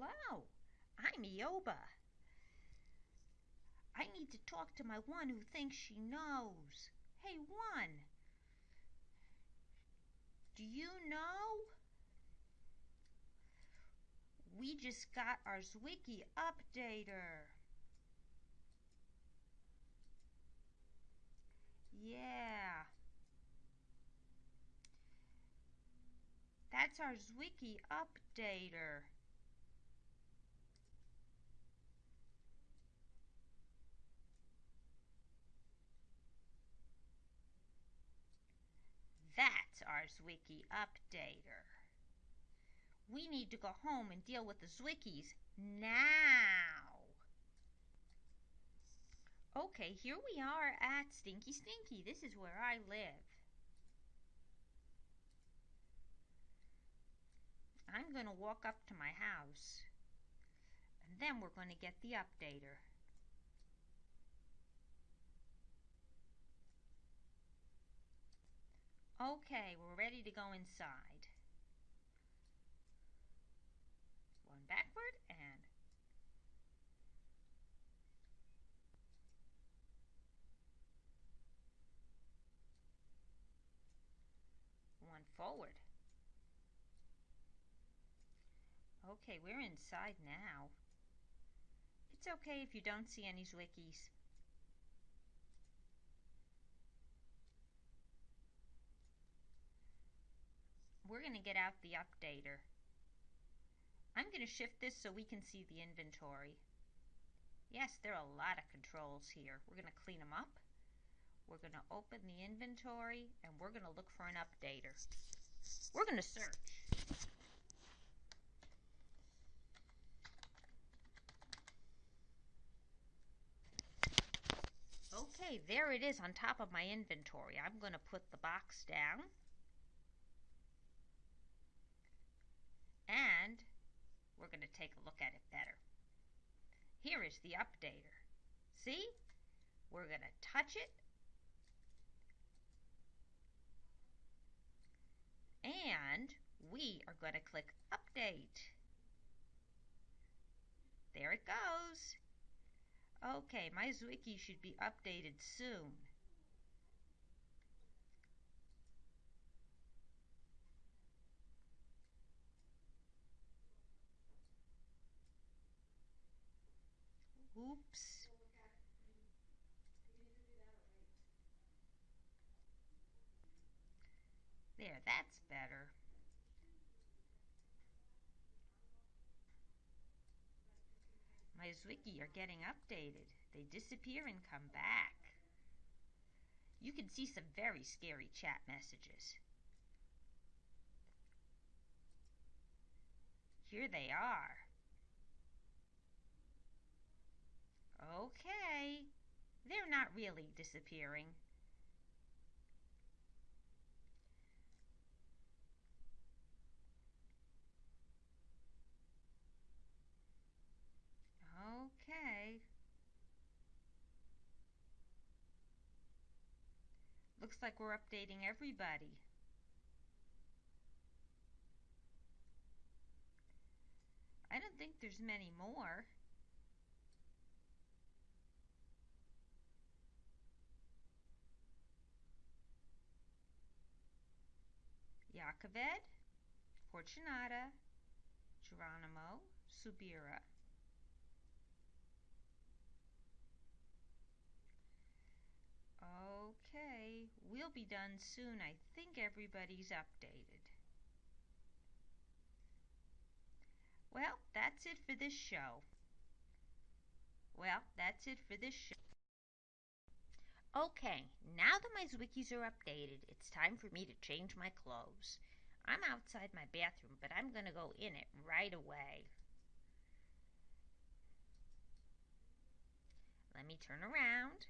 Hello, I'm Eoba. I need to talk to my one who thinks she knows. Hey, one. Do you know? We just got our Zwicky updater. Yeah. That's our Zwicky updater. Zwicky updater. We need to go home and deal with the Zwickies now. Okay, here we are at Stinky Stinky. This is where I live. I'm going to walk up to my house and then we're going to get the updater. Okay, we're ready to go inside. One backward and one forward. Okay, we're inside now. It's okay if you don't see any Zwickies. We're going to get out the updater. I'm going to shift this so we can see the inventory. Yes, there are a lot of controls here. We're going to clean them up. We're going to open the inventory and we're going to look for an updater. We're going to search. Okay, there it is on top of my inventory. I'm going to put the box down. and we're going to take a look at it better. Here is the updater. See? We're going to touch it and we are going to click update. There it goes. Okay, my Zwicky should be updated soon. Oops. There, that's better. My Zwicky are getting updated. They disappear and come back. You can see some very scary chat messages. Here they are. Okay, they're not really disappearing. Okay. Looks like we're updating everybody. I don't think there's many more. Jacobed, Fortunata, Geronimo, Subira. We'll be done soon. I think everybody's updated. Well, that's it for this show. Well, that's it for this show. Okay, now that my Zwickies are updated, it's time for me to change my clothes. I'm outside my bathroom, but I'm going to go in it right away. Let me turn around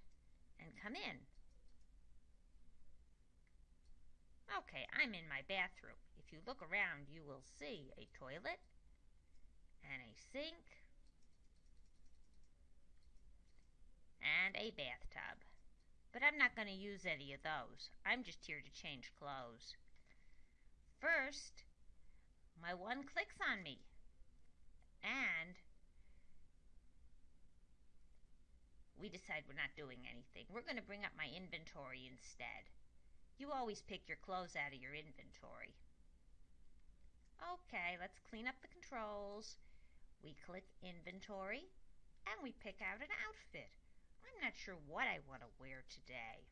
and come in. Okay, I'm in my bathroom. If you look around, you will see a toilet and a sink and a bathtub. But I'm not going to use any of those. I'm just here to change clothes. First, my one clicks on me. And we decide we're not doing anything. We're going to bring up my inventory instead. You always pick your clothes out of your inventory. Okay, let's clean up the controls. We click inventory and we pick out an outfit. I'm not sure what I want to wear today.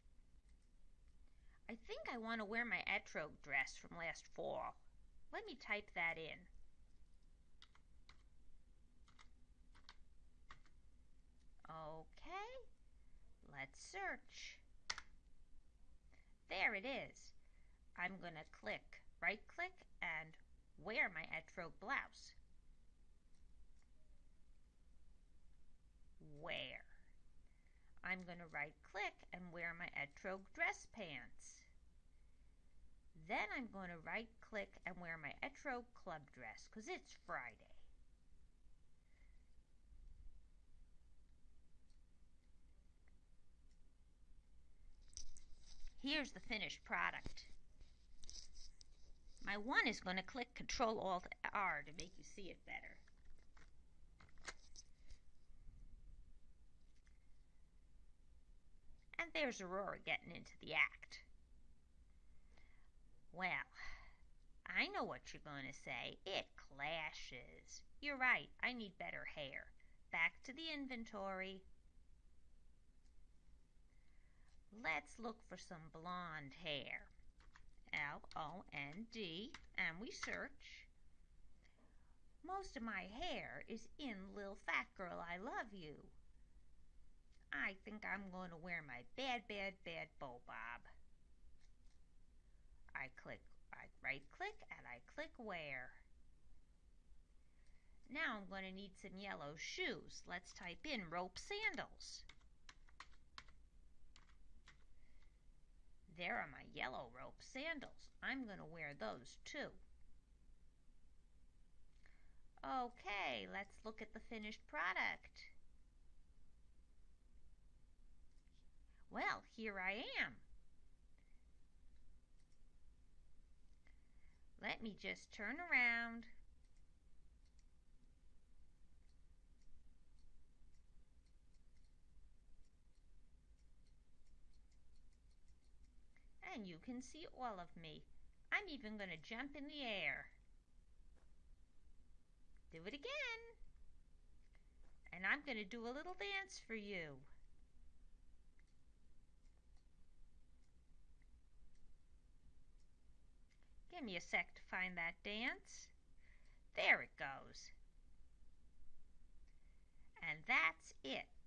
I think I want to wear my etrog dress from last fall. Let me type that in. Okay, let's search. There it is. I'm to click, right click, and wear my Etro blouse. Wear. I'm to right click and wear my etrog dress pants. Then I'm going to right click and wear my etrog club dress because it's Friday. Here's the finished product. My one is going to click Control Alt R to make you see it better. And there's Aurora getting into the act. Well, I know what you're going to say. It clashes. You're right. I need better hair. Back to the inventory. Let's look for some blonde hair. L-O-N-D, and we search. Most of my hair is in Lil Fat Girl I Love You. I think I'm going to wear my bad, bad, bad bow bob. I click, I right click, and I click wear. Now I'm going to need some yellow shoes. Let's type in rope sandals. There are my yellow rope sandals. I'm going to wear those too. Okay, let's look at the finished product. Well, here I am. Let me just turn around. And you can see all of me. I'm even going to jump in the air. Do it again. And I'm going to do a little dance for you. Give me a sec to find that dance. There it goes. And that's it.